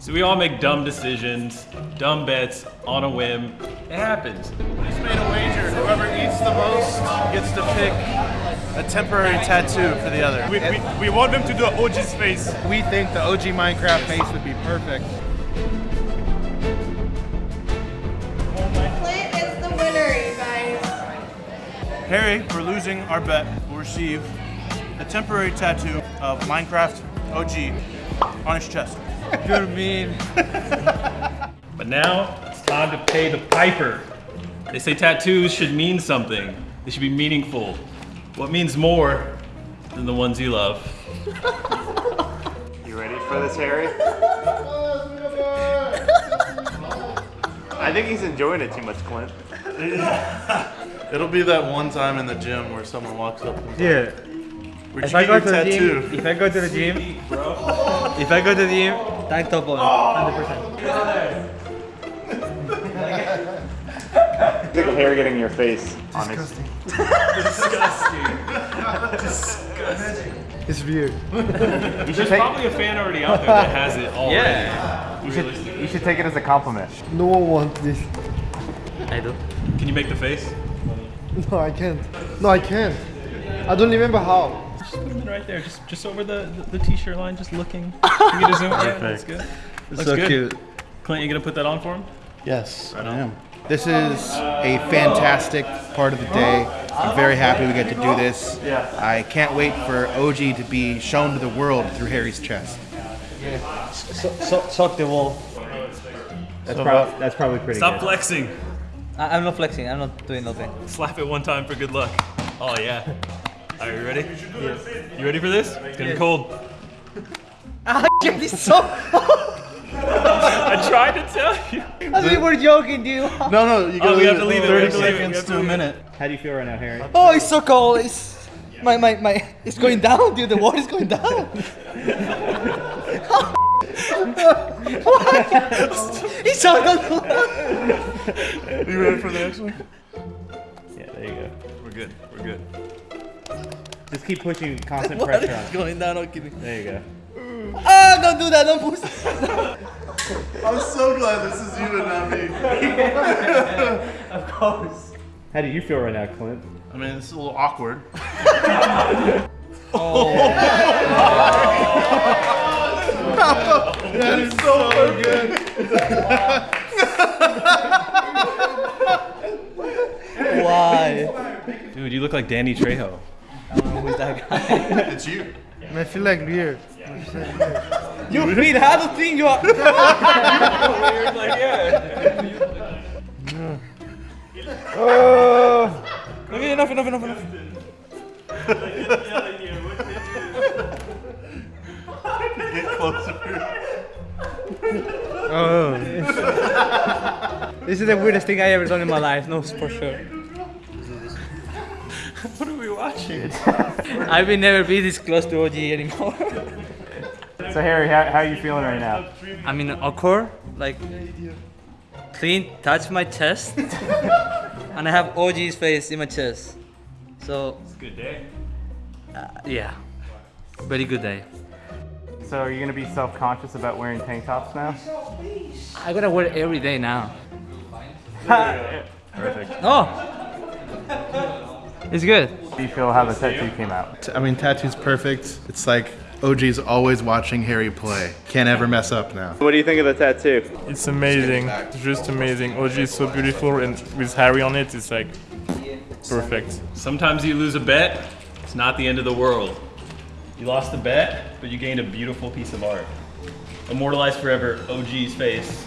So we all make dumb decisions, dumb bets on a whim. It happens. We just made a wager. Whoever eats the most gets to pick a temporary tattoo for the other. We, we, we want them to do an OG's face. We think the OG Minecraft face would be perfect. Clint is the winner, you guys. Harry, for losing our bet, will receive a temporary tattoo of Minecraft OG on his chest. You're mean. But now it's time to pay the piper. They say tattoos should mean something. They should be meaningful. What means more than the ones you love? You ready for this, Harry? I think he's enjoying it too much, Clint. It'll be that one time in the gym where someone walks up and Dude, Where'd if you I get go your to the tattoo? gym, if I go to the gym, if I go to the gym, tank top on, 100%. Think of Harry getting your face Disgusting. Disgusting. It's weird. There's probably a fan already out there that has it already. Yeah. You should, you should take it as a compliment. No one wants this. I do. Can you make the face? No, I can't. No, I can't. I don't remember how. Just put them in right there, just just over the, the, the t-shirt line, just looking. Can you get a zoom? Yeah, that's good. Looks so good. cute. Clint, you gonna put that on for him? Yes, I am. This is a fantastic part of the day. I'm very happy we get to do this. I can't wait for OG to be shown to the world through Harry's chest. So, so, suck the wall. That's, prob- that's probably pretty Stop good. flexing. I- I'm not flexing. I'm not doing nothing. Slap it one time for good luck. Oh yeah. Are you ready? You ready for this? It's gonna be cold. Ah, shit, it's so. I tried to tell you. I think we're joking, dude. No, no, you Oh, we have to leave it. We have to leave it. We seconds to to a minute. How do you feel right now, Harry? Oh, it's so cold. It's my my my. It's going down, dude. The water is going down. What? It's so cold. You ready for the next one? Yeah, there you go. We're good. We're good. Just keep pushing constant Water pressure is on. going down. I'm kidding. There you go. Ah, don't do that. Don't push. I'm so glad this is you and not me. Of course. How do you feel right now, Clint? I mean, it's a little awkward. that is so good. Why? Dude, you look like Danny Trejo. Uh, Who's that guy? It's you. I feel like weird. You mean how to think you are? weird Okay, enough, enough, enough, enough. Get closer. Oh. this is the weirdest thing I ever done in my life. No, for sure. What are we watching? I will never be this close to OG anymore. So, Harry, how, how are you feeling right now? I mean, awkward, like Clint touch my chest, and I have OG's face in my chest. So It's a good day. uh, yeah, very good day. So, are you going to be self conscious about wearing tank tops now? I gotta wear it every day now. Perfect. Oh, it's good. How do you feel how the tattoo came out? I mean, tattoo's perfect. It's like OG's always watching Harry play. Can't ever mess up now. What do you think of the tattoo? It's amazing. It's just amazing. OG is so beautiful, and with Harry on it, it's like perfect. Sometimes you lose a bet, it's not the end of the world. You lost the bet, but you gained a beautiful piece of art. Immortalized forever, OG's face,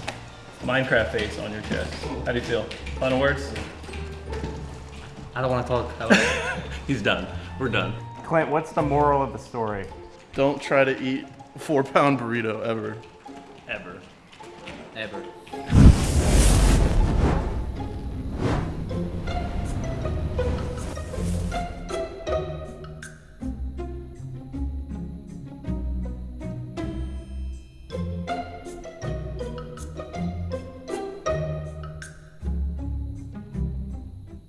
Minecraft face on your chest. How do you feel? Final words? I don't want to talk. I don't- He's done. We're done. Clint, what's the moral of the story? Don't try to eat a four pound burrito ever. Ever. Ever.